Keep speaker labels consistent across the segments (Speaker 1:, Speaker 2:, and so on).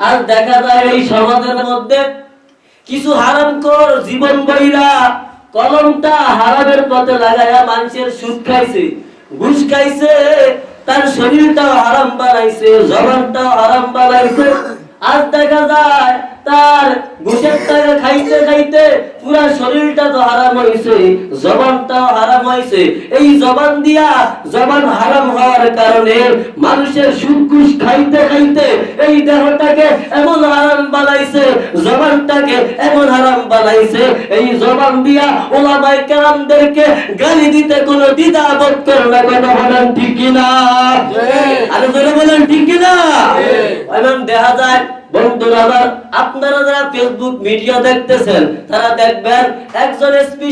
Speaker 1: আর দেখা যায় এই সমাজের মধ্যে কিছু হারাম কর জীবন বইরা কলমটা হারামের পথে লাগায়া মানুষের সুদ খাইছে, ঘুষ খাইছে, তার শরীরটাও হারাম বানাইছে, জবানটাও হারাম বানাইছে। আজ দেখা যায় তার ঘুষের টাকা খাইতে খাইতে পুরা শরীরটা তো হারাম হয়েছে জবানটাও হারাম হয়েছে। এই জবান দিয়া জবান হারাম হওয়ার কারণে মানুষের খাইতে খাইতে এই দেহটাকে এমন হারাম বানাইছে জবানটাকে এমন হারাম বানাইছে। এই জবান দিয়া ওলামাই কেরামদেরকে গালি দিতে কোনো দ্বিধা বোধ করে না কথা বলেন ঠিক কিনা? আরে বলেন ঠিক কিনা? দেখা যায় বন্ধুরা আমার আপনারা যারা ফেসবুক মিডিয়া দেখতেছেন তারা দেখবেন একজন এসপি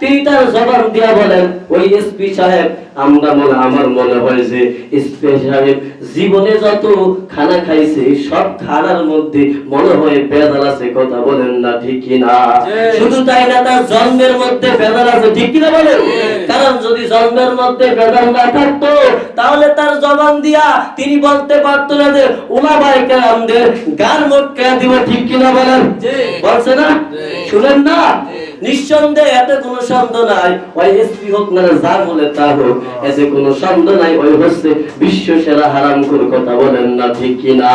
Speaker 1: তিনি তার জবান দিয়া বলেন ওই এসপি সাহেব আমরা মনে আমার মনে হয় যে এসপি সাহেব জীবনে যত খানা খাইছে সব খানার মধ্যে মনে হয় বেদাল আছে কথা বলেন না ঠিক কিনা শুধু তাই না তার জন্মের মধ্যে বেদাল আছে ঠিক কিনা বলেন? কারণ যদি জন্মের মধ্যে বেদাল না থাকতো তাহলে তার জবান দিয়া তিনি বলতে পারতো না যে ওলামায়ে কেরামদের গান মোটকা দিব ঠিক কিনা বলেন? বলছে না? শুনেন না? নিঃসন্দেহে এতে কোনো সন্দেহ নাই। ওই এসপি হোক না যা বলে তা হোক, এতে কোনো সন্দেহ নাই। ওই হচ্ছে বিশ্ব সেরা হারাম কথা বলেন না ঠিক কিনা?